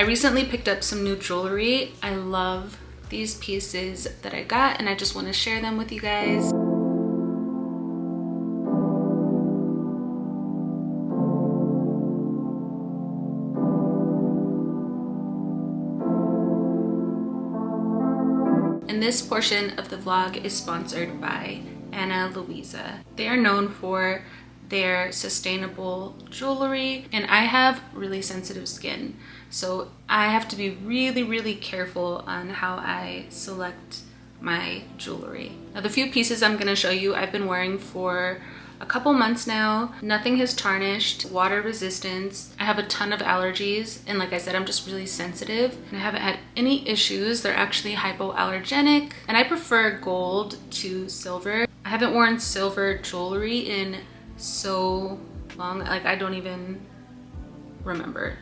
I recently picked up some new jewelry. I love these pieces that I got and I just want to share them with you guys. And this portion of the vlog is sponsored by Ana Luisa. They are known for their sustainable jewelry and I have really sensitive skin so I have to be really really careful on how I select my jewelry. Now the few pieces I'm going to show you I've been wearing for a couple months now. Nothing has tarnished, water resistance. I have a ton of allergies and like I said, I'm just really sensitive and I haven't had any issues. They're actually hypoallergenic and I prefer gold to silver. I haven't worn silver jewelry in so long like i don't even remember.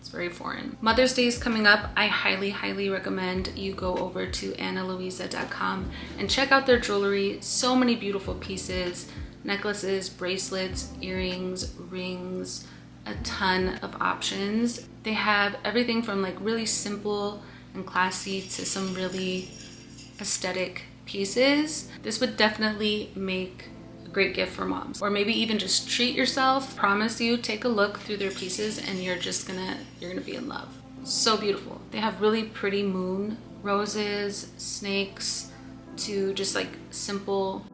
It's very foreign. Mother's day is coming up. I highly highly recommend you go over to analuisa.com and check out their jewelry. So many beautiful pieces necklaces bracelets earrings rings a ton of options. They have everything from like really simple and classy to some really aesthetic pieces. This would definitely make great gift for moms. Or maybe even just treat yourself promise you take a look through their pieces and you're just gonna you're gonna be in love. So beautiful. They have really pretty moon roses snakes to just like simple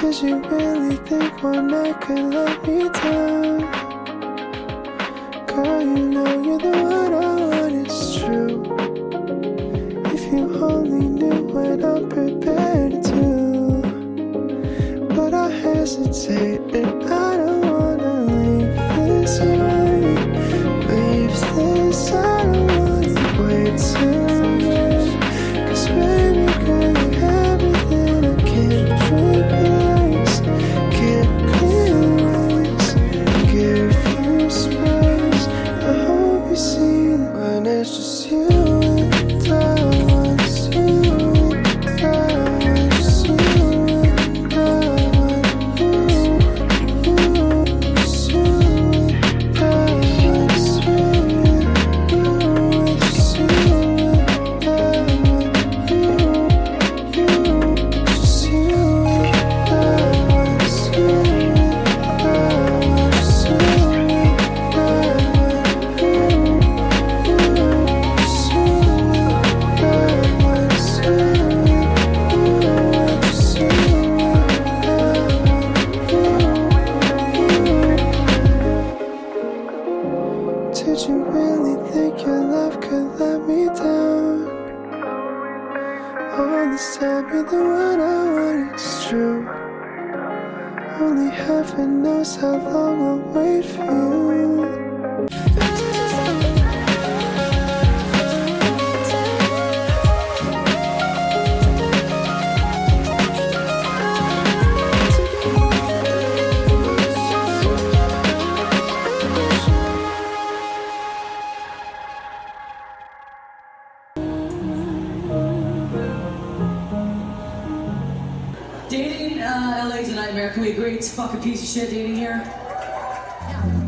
Did you really think one night could let me down? Girl, you know you're the one I want, it's true If you only knew what I'm prepared to But I hesitate really think your love could let me down. All this time you're the one I want, it's true. Only heaven knows how long I'll wait for you. Shit dating here? On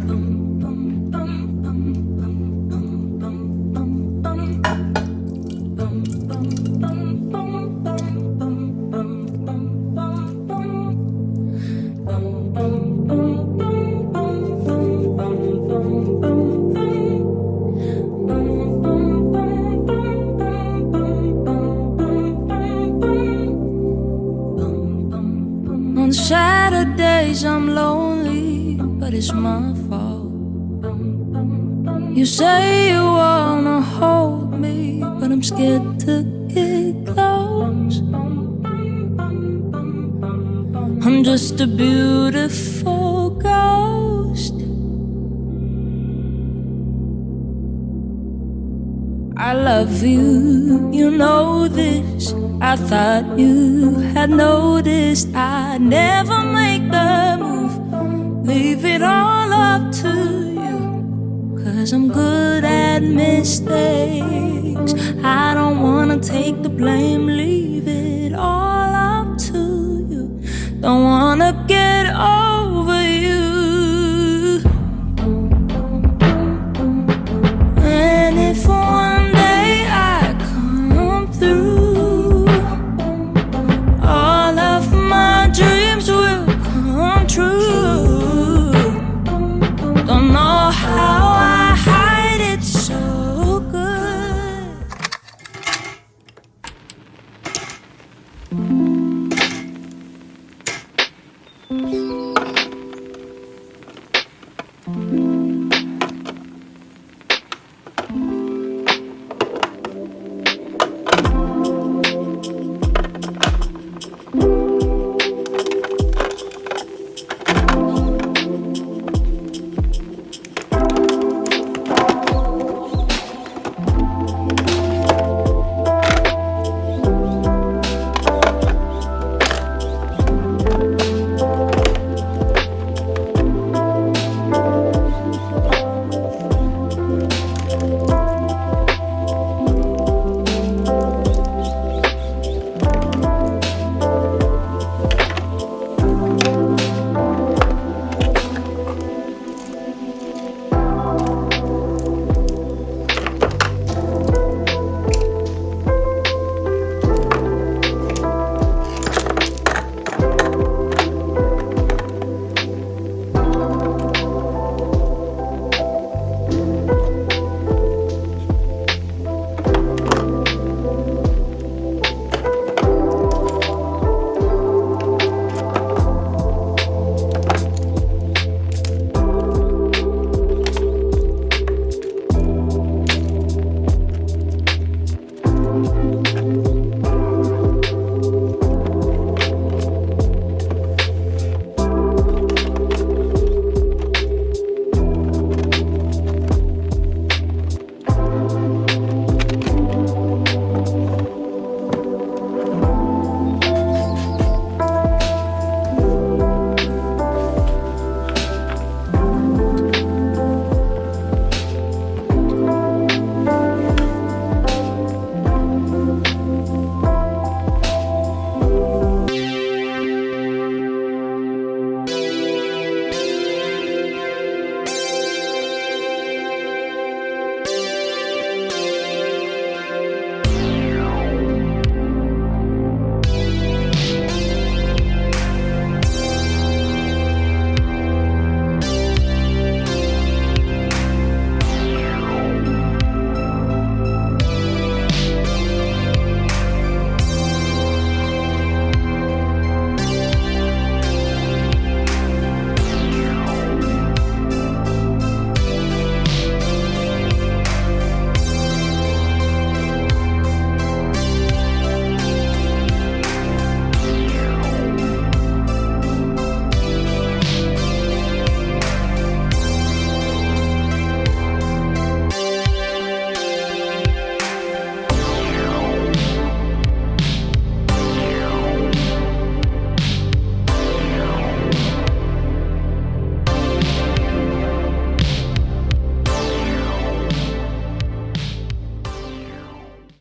Saturdays I'm lonely, but it's my fault. You say you wanna hold me, but I'm scared to get close. I'm just a beautiful ghost. I love you, you know this. I thought you had noticed I never make the move. Leave it all up to you. Cause I'm good at mistakes. I don't wanna take the blame, leave it all up to you. Don't wanna get over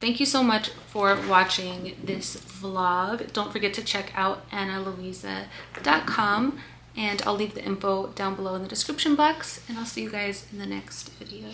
Thank you so much for watching this vlog. Don't forget to check out analuisa.com and I'll leave the info down below in the description box and I'll see you guys in the next video.